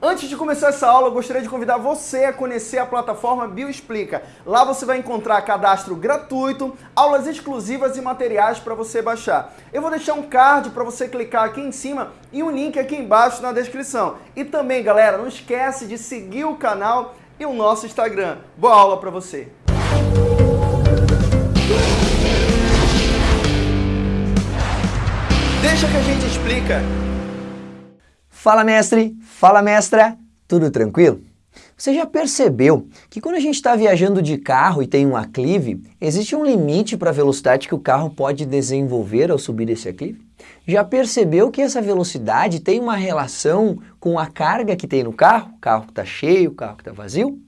Antes de começar essa aula, eu gostaria de convidar você a conhecer a plataforma Bioexplica. Lá você vai encontrar cadastro gratuito, aulas exclusivas e materiais para você baixar. Eu vou deixar um card para você clicar aqui em cima e um link aqui embaixo na descrição. E também, galera, não esquece de seguir o canal e o nosso Instagram. Boa aula para você! Deixa que a gente explica. Fala mestre, fala mestra, tudo tranquilo? Você já percebeu que quando a gente está viajando de carro e tem um aclive, existe um limite para a velocidade que o carro pode desenvolver ao subir esse aclive? Já percebeu que essa velocidade tem uma relação com a carga que tem no carro? O carro que está cheio, o carro que está vazio?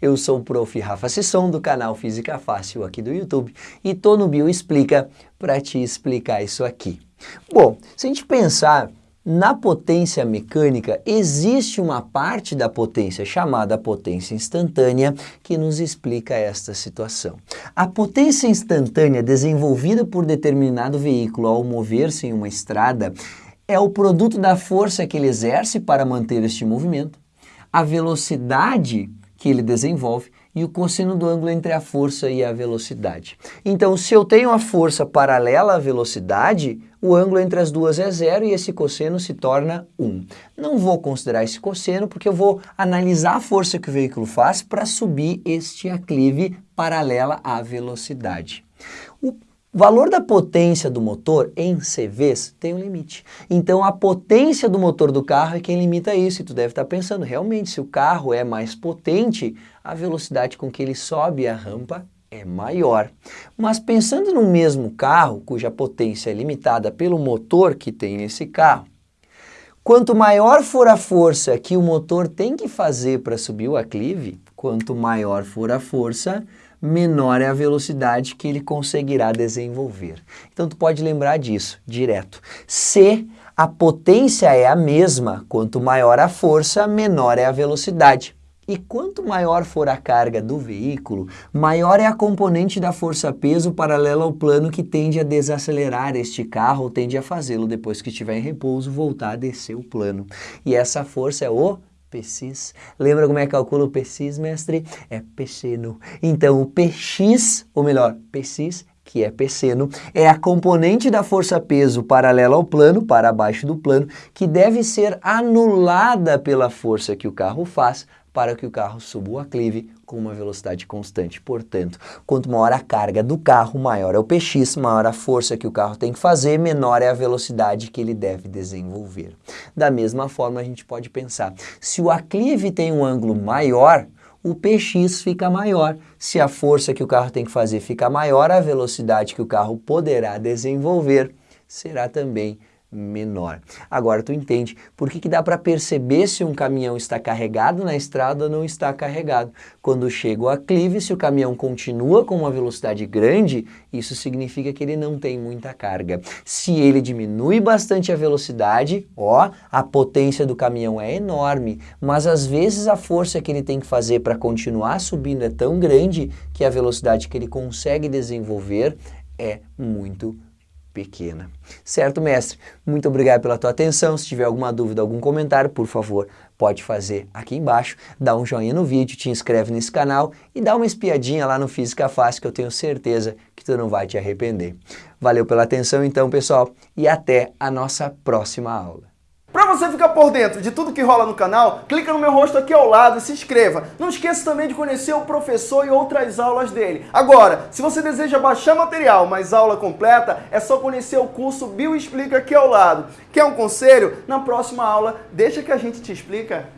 Eu sou o prof. Rafa Sisson do canal Física Fácil aqui do YouTube e tô no Bio Explica para te explicar isso aqui. Bom, se a gente pensar na potência mecânica, existe uma parte da potência chamada potência instantânea que nos explica esta situação. A potência instantânea desenvolvida por determinado veículo ao mover-se em uma estrada é o produto da força que ele exerce para manter este movimento, a velocidade que ele desenvolve e o cosseno do ângulo entre a força e a velocidade. Então, se eu tenho a força paralela à velocidade, o ângulo entre as duas é zero e esse cosseno se torna 1. Não vou considerar esse cosseno porque eu vou analisar a força que o veículo faz para subir este aclive paralela à velocidade. O valor da potência do motor em CVs tem um limite. Então a potência do motor do carro é quem limita isso. E tu deve estar pensando, realmente, se o carro é mais potente, a velocidade com que ele sobe a rampa é maior. Mas pensando no mesmo carro, cuja potência é limitada pelo motor que tem nesse carro, quanto maior for a força que o motor tem que fazer para subir o aclive, quanto maior for a força, menor é a velocidade que ele conseguirá desenvolver. Então tu pode lembrar disso direto. Se a potência é a mesma, quanto maior a força, menor é a velocidade. E quanto maior for a carga do veículo, maior é a componente da força-peso paralela ao plano que tende a desacelerar este carro ou tende a fazê-lo depois que estiver em repouso voltar a descer o plano. E essa força é o PX. Lembra como é que calcula o PX, mestre? É peixeno. Então, o PX, ou melhor, PX, que é pesseno, é a componente da força-peso paralela ao plano, para baixo do plano, que deve ser anulada pela força que o carro faz para que o carro suba o aclive com uma velocidade constante. Portanto, quanto maior a carga do carro, maior é o PX, maior a força que o carro tem que fazer, menor é a velocidade que ele deve desenvolver. Da mesma forma, a gente pode pensar, se o aclive tem um ângulo maior, o PX fica maior. Se a força que o carro tem que fazer fica maior, a velocidade que o carro poderá desenvolver será também menor. Agora tu entende por que, que dá para perceber se um caminhão está carregado na estrada ou não está carregado. Quando chega o aclive, se o caminhão continua com uma velocidade grande, isso significa que ele não tem muita carga. Se ele diminui bastante a velocidade, ó, a potência do caminhão é enorme, mas às vezes a força que ele tem que fazer para continuar subindo é tão grande que a velocidade que ele consegue desenvolver é muito grande pequena. Certo, mestre? Muito obrigado pela tua atenção. Se tiver alguma dúvida, algum comentário, por favor, pode fazer aqui embaixo. Dá um joinha no vídeo, te inscreve nesse canal e dá uma espiadinha lá no Física Fácil que eu tenho certeza que tu não vai te arrepender. Valeu pela atenção então, pessoal, e até a nossa próxima aula. Para você ficar por dentro de tudo que rola no canal, clica no meu rosto aqui ao lado e se inscreva. Não esqueça também de conhecer o professor e outras aulas dele. Agora, se você deseja baixar material, mas aula completa, é só conhecer o curso Bio Explica aqui ao lado. Quer um conselho? Na próxima aula, deixa que a gente te explica.